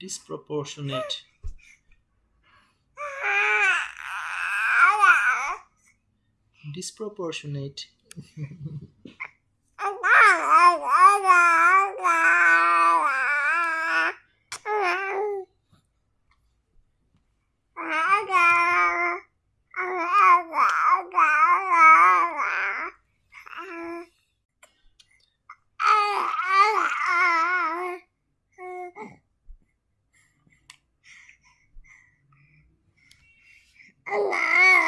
disproportionate. Disproportionate 奶